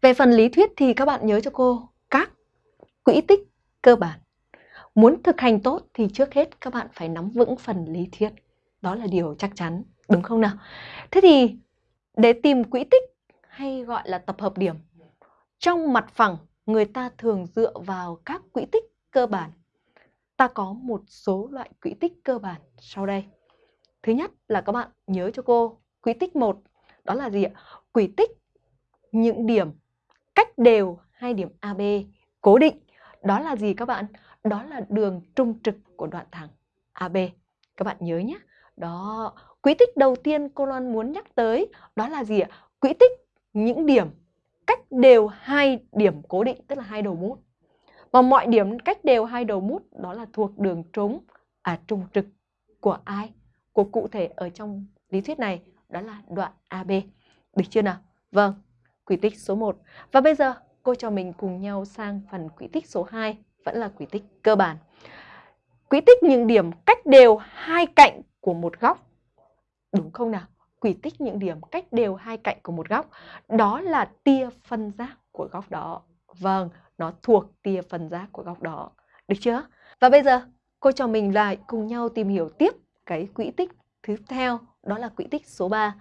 Về phần lý thuyết thì các bạn nhớ cho cô các quỹ tích cơ bản. Muốn thực hành tốt thì trước hết các bạn phải nắm vững phần lý thuyết. Đó là điều chắc chắn, đúng không nào? Thế thì để tìm quỹ tích hay gọi là tập hợp điểm, trong mặt phẳng người ta thường dựa vào các quỹ tích cơ bản. Ta có một số loại quỹ tích cơ bản sau đây. Thứ nhất là các bạn nhớ cho cô quỹ tích 1, đó là gì ạ? Quỹ tích những điểm cách đều hai điểm AB cố định. Đó là gì các bạn? Đó là đường trung trực của đoạn thẳng AB. Các bạn nhớ nhé. Đó, quỹ tích đầu tiên cô Loan muốn nhắc tới đó là gì ạ? Quỹ tích những điểm cách đều hai điểm cố định, tức là hai đầu mút. Và mọi điểm cách đều hai đầu mút đó là thuộc đường trống à trung trực của ai? Của cụ thể ở trong lý thuyết này đó là đoạn AB. Được chưa nào? Vâng, quỷ tích số 1. Và bây giờ cô cho mình cùng nhau sang phần quỷ tích số 2, vẫn là quỷ tích cơ bản. Quỷ tích những điểm cách đều hai cạnh của một góc. Đúng không nào? Quỷ tích những điểm cách đều hai cạnh của một góc. Đó là tia phân giác của góc đó. Vâng, nó thuộc tia phân giác của góc đó. Được chưa? Và bây giờ cô cho mình lại cùng nhau tìm hiểu tiếp cái quỹ tích thứ theo, đó là quỹ tích số 3.